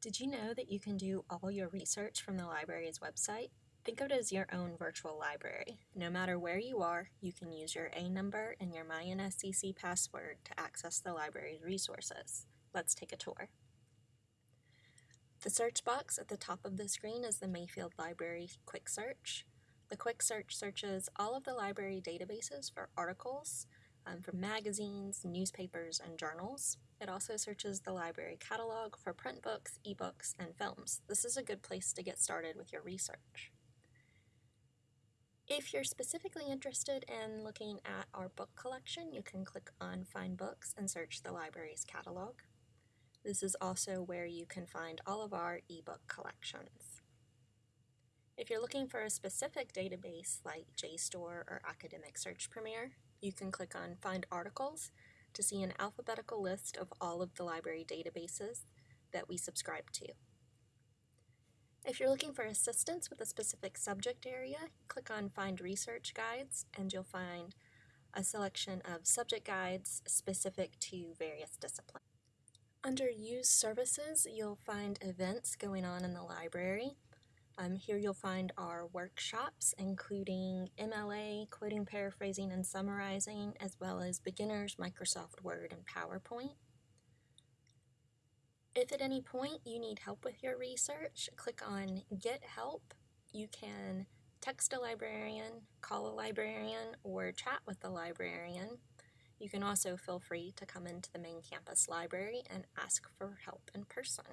Did you know that you can do all your research from the library's website? Think of it as your own virtual library. No matter where you are, you can use your A number and your MyNSCC password to access the library's resources. Let's take a tour. The search box at the top of the screen is the Mayfield Library Quick Search. The Quick Search searches all of the library databases for articles um, from magazines, newspapers, and journals. It also searches the library catalog for print books, ebooks, and films. This is a good place to get started with your research. If you're specifically interested in looking at our book collection, you can click on Find Books and search the library's catalog. This is also where you can find all of our ebook collections. If you're looking for a specific database like JSTOR or Academic Search Premier, you can click on Find Articles to see an alphabetical list of all of the library databases that we subscribe to. If you're looking for assistance with a specific subject area, click on Find Research Guides and you'll find a selection of subject guides specific to various disciplines. Under Use Services, you'll find events going on in the library. Um, here you'll find our workshops, including MLA, quoting, paraphrasing, and summarizing, as well as beginners, Microsoft Word, and PowerPoint. If at any point you need help with your research, click on Get Help. You can text a librarian, call a librarian, or chat with the librarian. You can also feel free to come into the main campus library and ask for help in person.